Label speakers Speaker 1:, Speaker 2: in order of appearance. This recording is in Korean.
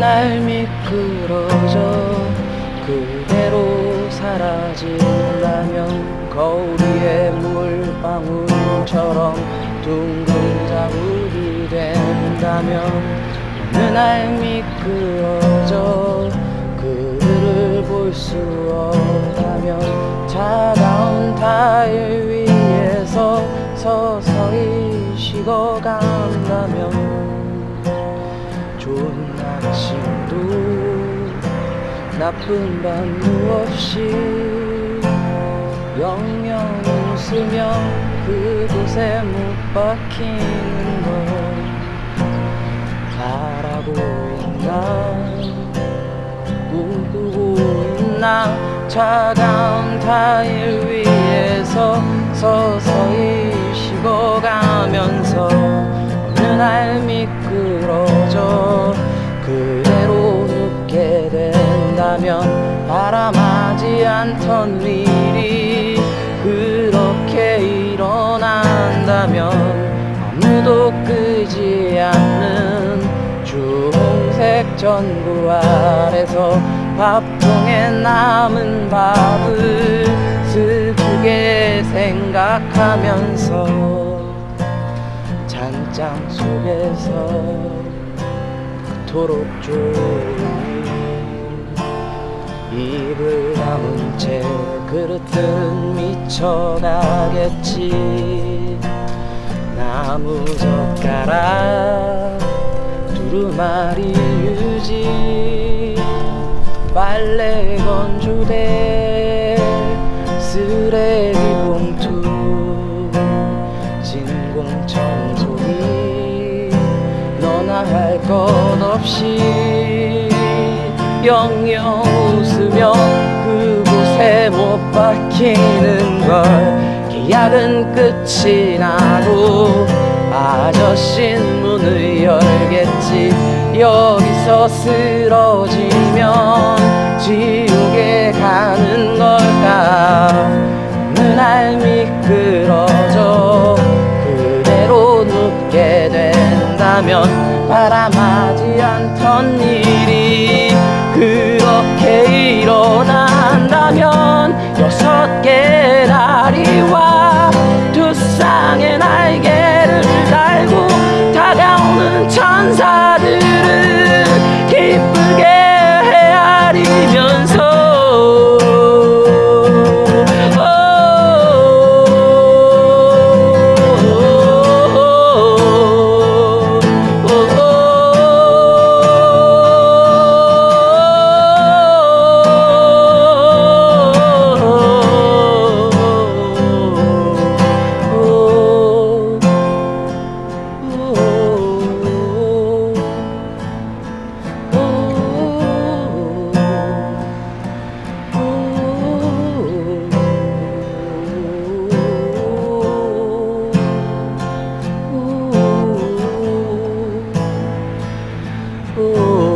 Speaker 1: 날 미끄러져 그대로 사라진다면 거울 위에 물방울처럼 둥근 자국이 된다면 어느 날 미끄러져 그들을 볼 수 없다면 차가운 타일 나쁜 밤도 없이? 영영 웃으며 그곳에 못 박히는 걸 바라고 있나? 꿈꾸고 있나? 차가운 타일 위에서 서서히 식어가면서 어느 날 미끄러져 그 않던 일이 그렇게 일어난다면 아무도 끄지 않는 주홍색 전구 아래서 밥통에 남은 밥을 슬프게 생각하면서 잔장 속에서 그토록 조용히 입을 다문 채 그릇은 미쳐가겠지. 나무 젓가락 두루마리 유지 빨래 건조대 쓰레기 봉투 진공 청소기. 너나 할 것 없이 영영 웃으며 그곳에 못 박히는 걸 계약은 끝이 나고 아저씨는 문을 열겠지. 여기서 쓰러지면 지옥에 가는 걸까? 날 미끄러져 그대로 눕게 된다면 바람 그렇게 일어난 Oh.